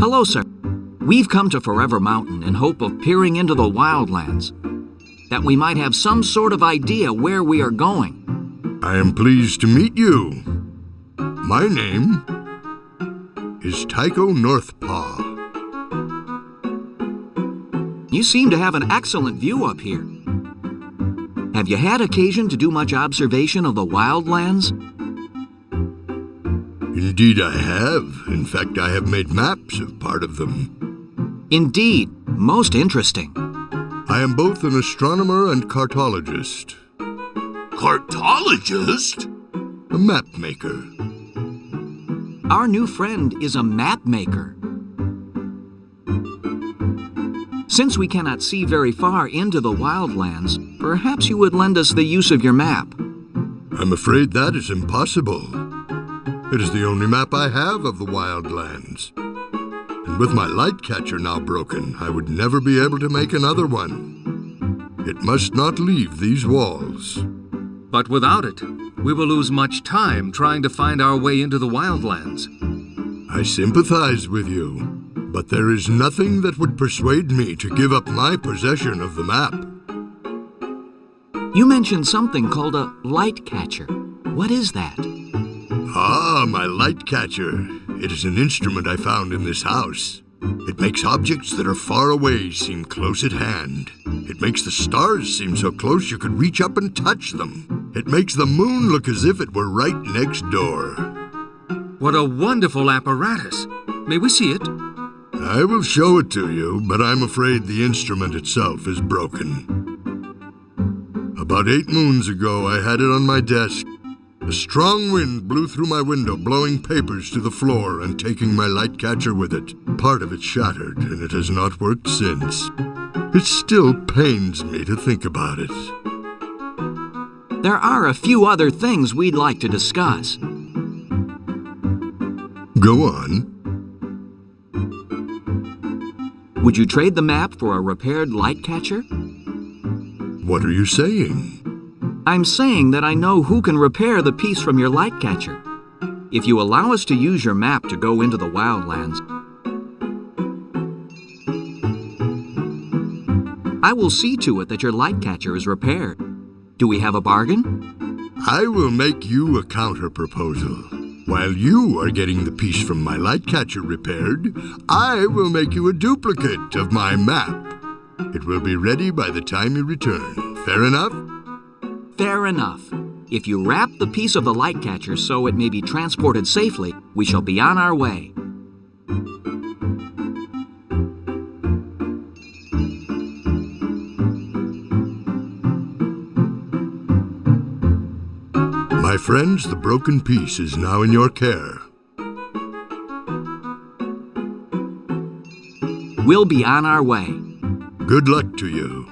Hello, sir. We've come to Forever Mountain in hope of peering into the wildlands, that we might have some sort of idea where we are going. I am pleased to meet you. My name is Tycho Northpaw. You seem to have an excellent view up here. Have you had occasion to do much observation of the wildlands? Indeed, I have. In fact, I have made maps of part of them. Indeed, most interesting. I am both an astronomer and cartologist. Cartologist? A map maker. Our new friend is a map maker. Since we cannot see very far into the wildlands, perhaps you would lend us the use of your map. I'm afraid that is impossible. It is the only map I have of the wildlands. And with my light catcher now broken, I would never be able to make another one. It must not leave these walls. But without it, we will lose much time trying to find our way into the wildlands. I sympathize with you, but there is nothing that would persuade me to give up my possession of the map. You mentioned something called a light catcher. What is that? Ah, my light catcher. It is an instrument I found in this house. It makes objects that are far away seem close at hand. It makes the stars seem so close you could reach up and touch them. It makes the moon look as if it were right next door. What a wonderful apparatus! May we see it? I will show it to you, but I'm afraid the instrument itself is broken. About eight moons ago, I had it on my desk. A strong wind blew through my window, blowing papers to the floor and taking my light catcher with it. Part of it shattered, and it has not worked since. It still pains me to think about it. There are a few other things we'd like to discuss. Go on. Would you trade the map for a repaired light catcher? What are you saying? I'm saying that I know who can repair the piece from your light catcher. If you allow us to use your map to go into the wildlands, I will see to it that your light catcher is repaired. Do we have a bargain? I will make you a counter proposal. While you are getting the piece from my light catcher repaired, I will make you a duplicate of my map. It will be ready by the time you return. Fair enough? Fair enough. If you wrap the piece of the light catcher so it may be transported safely, we shall be on our way. My friends, the broken piece is now in your care. We'll be on our way. Good luck to you.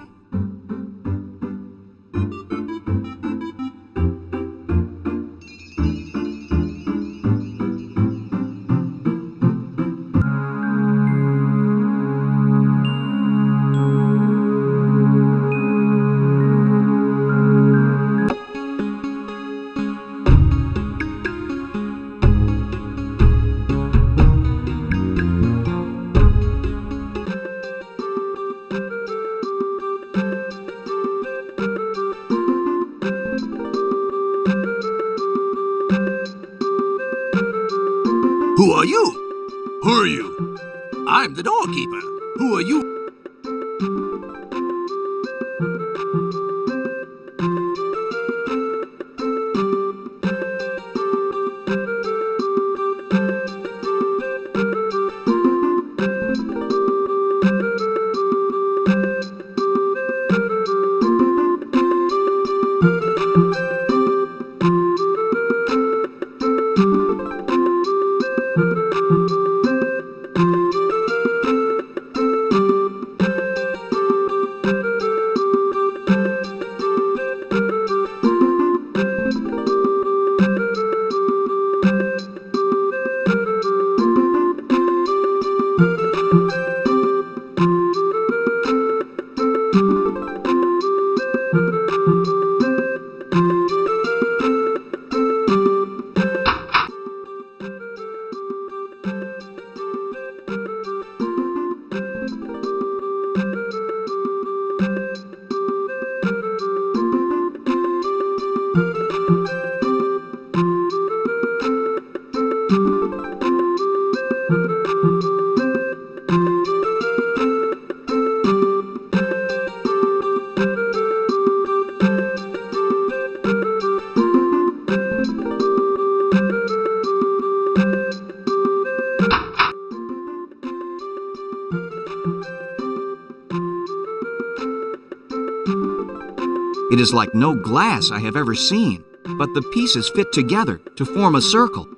It is like no glass I have ever seen, but the pieces fit together to form a circle.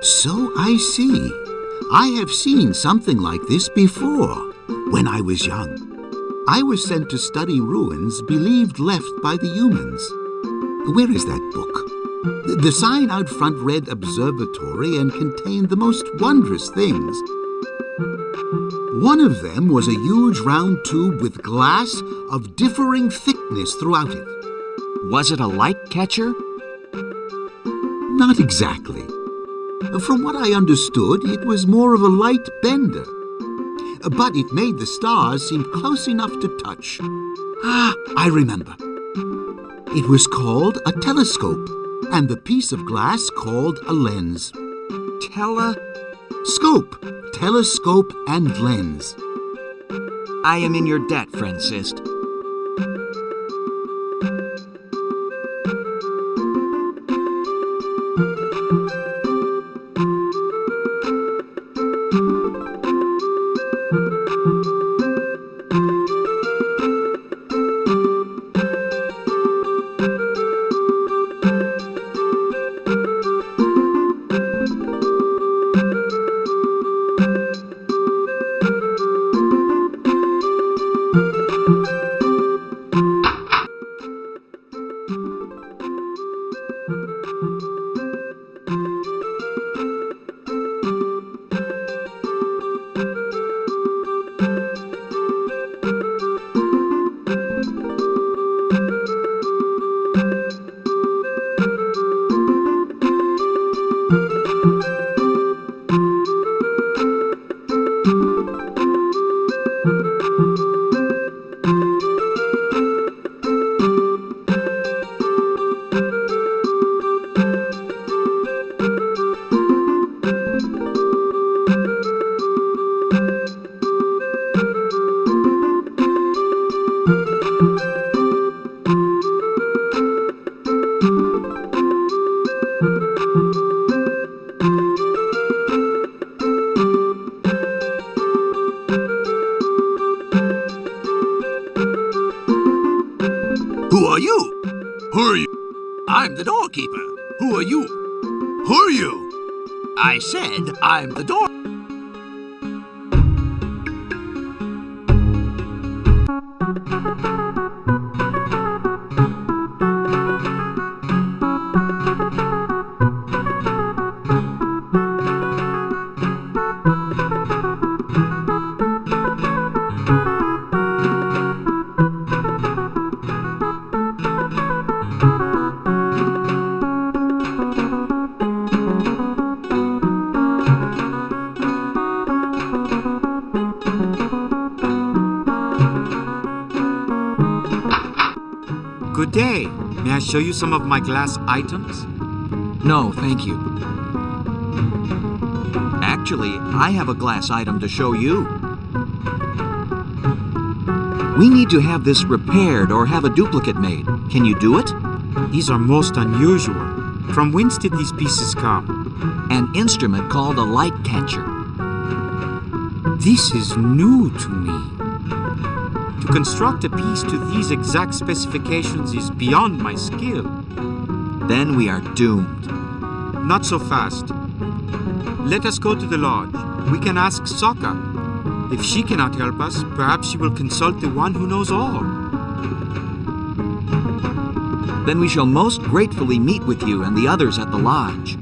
So I see. I have seen something like this before, when I was young. I was sent to study ruins believed left by the humans. Where is that book? The- sign out front read Observatory and contained the most wondrous things. One of them was a huge round tube with glass of differing thickness throughout it. Was it a light catcher? Not exactly. From what I understood, it was more of a light bender. But it made the stars seem close enough to touch. Ah, I remember. It was called a telescope, and the piece of glass called a lens. Tele. Scope, telescope, and lens. I am in your debt, Francisc. Who are you? I said I'm the door. Good day. May I show you some of my glass items? No, thank you. Actually, I have a glass item to show you. We need to have this repaired or have a duplicate made. Can you do it? These are most unusual. From whence did these pieces come? An instrument called a light catcher. This is new to me. To construct a piece to these exact specifications is beyond my skill. Then we are doomed. Not so fast. Let us go to the lodge. We can ask Sokka. If she cannot help us, perhaps she will consult the one who knows all. Then we shall most gratefully meet with you and the others at the lodge.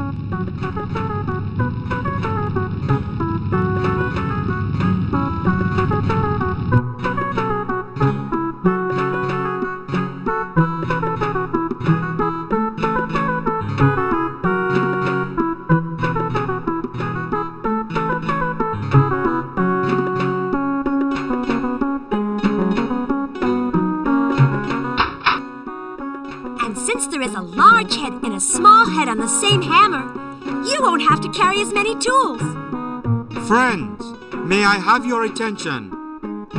Carry as many tools. Friends, may I have your attention?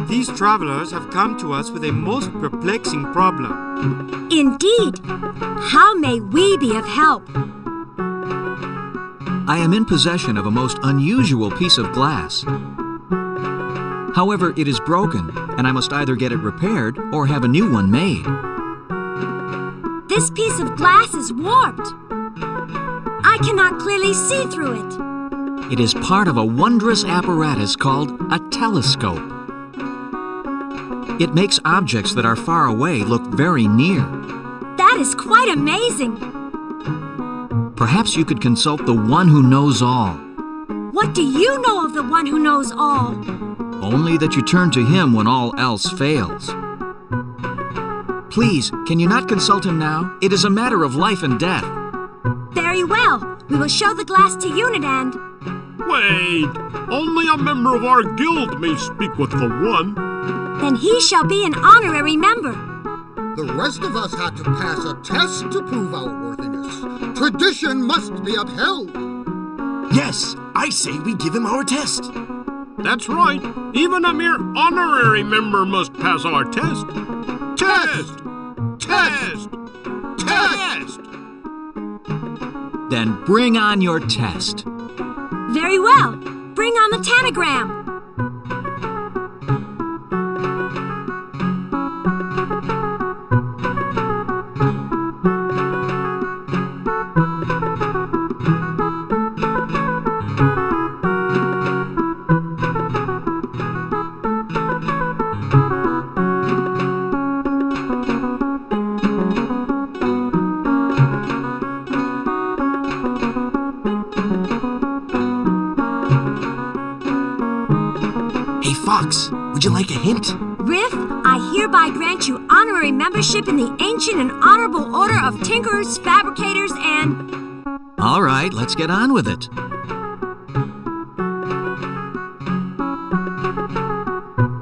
These travelers have come to us with a most perplexing problem. Indeed. How may we be of help? I am in possession of a most unusual piece of glass. However, it is broken, and I must either get it repaired or have a new one made. This piece of glass is warped. I cannot clearly see through it. It is part of a wondrous apparatus called a telescope. It makes objects that are far away look very near. That is quite amazing. Perhaps you could consult the one who knows all. What do you know of the one who knows all? Only that you turn to him when all else fails. Please, can you not consult him now? It is a matter of life and death. Very well. We will show the glass to Unit and... Wait! Only a member of our guild may speak with the one. Then he shall be an honorary member. The rest of us had to pass a test to prove our worthiness. Tradition must be upheld. Yes, I say we give him our test. That's right. Even a mere honorary member must pass our test. Test! Test! Test! Then bring on your test. Very well. Bring on the tangram. Hey, Fox, would you like a hint? Riff, I hereby grant you honorary membership in the ancient and honorable order of tinkerers, fabricators, and... All right, let's get on with it.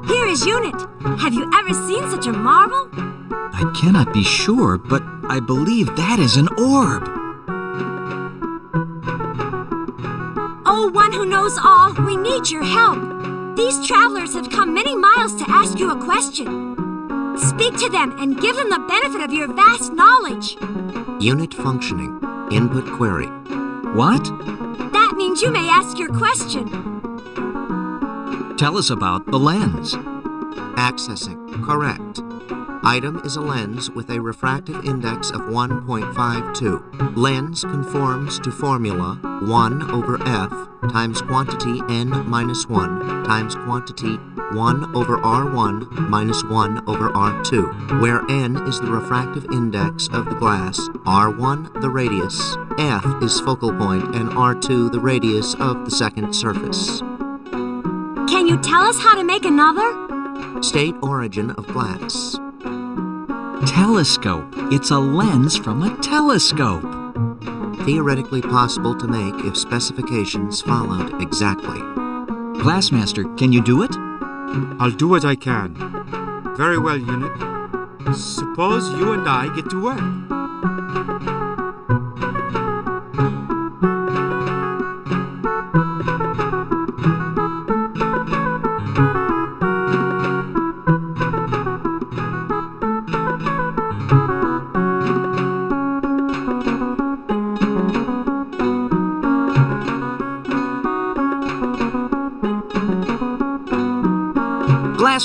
Here is Unit. Have you ever seen such a marvel? I cannot be sure, but I believe that is an orb. Oh, one who knows all, we need your help. These travelers have come many miles to ask you a question. Speak to them and give them the benefit of your vast knowledge. Unit functioning. Input query. What? That means you may ask your question. Tell us about the lens. Accessing. Correct. Item is a lens with a refractive index of 1.52. Lens conforms to formula 1 over f times quantity n minus 1 times quantity 1 over r1 minus 1 over r2, where n is the refractive index of the glass, r1 the radius, f is focal point, and r2 the radius of the second surface. Can you tell us how to make another? State origin of glass. Telescope. It's a lens from a telescope. Theoretically possible to make if specifications followed exactly. Glassmaster, can you do it? I'll do what I can. Very well, Unit. Suppose you and I get to work.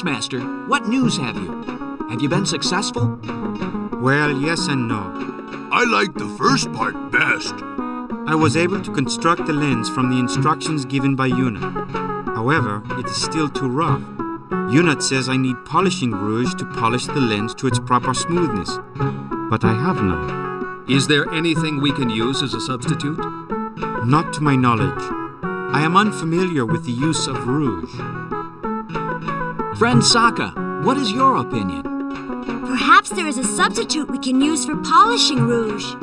Glassmaster, what news have you? Have you been successful? Well, yes and no. I like the first part best. I was able to construct the lens from the instructions given by Unit. However, it is still too rough. Unit says I need polishing rouge to polish the lens to its proper smoothness. But I have none. Is there anything we can use as a substitute? Not to my knowledge. I am unfamiliar with the use of rouge. Friend Sokka, what is your opinion? Perhaps there is a substitute we can use for polishing rouge.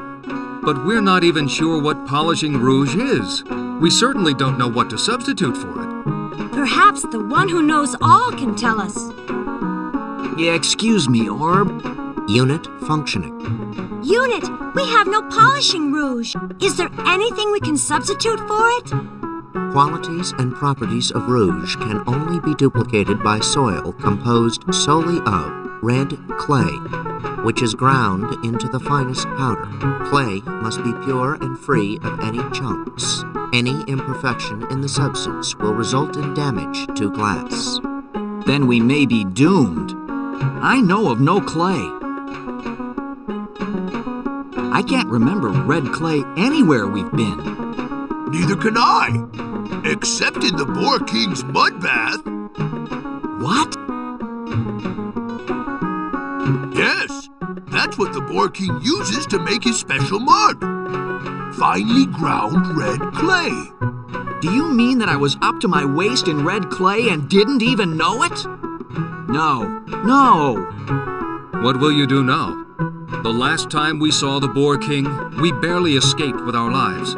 But we're not even sure what polishing rouge is. We certainly don't know what to substitute for it. Perhaps the one who knows all can tell us. Yeah, excuse me, Orb. Unit functioning. Unit, we have no polishing rouge. Is there anything we can substitute for it? Qualities and properties of rouge can only be duplicated by soil composed solely of red clay, which is ground into the finest powder. Clay must be pure and free of any chunks. Any imperfection in the substance will result in damage to glass. Then we may be doomed. I know of no clay. I can't remember red clay anywhere we've been. Neither can I. Except in the Boar King's mud bath. What? Yes, that's what the Boar King uses to make his special mud. Finely ground red clay. Do you mean that I was up to my waist in red clay and didn't even know it? No, no. What will you do now? The last time we saw the Boar King, we barely escaped with our lives.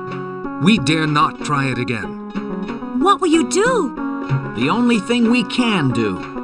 We dare not try it again. What will you do? The only thing we can do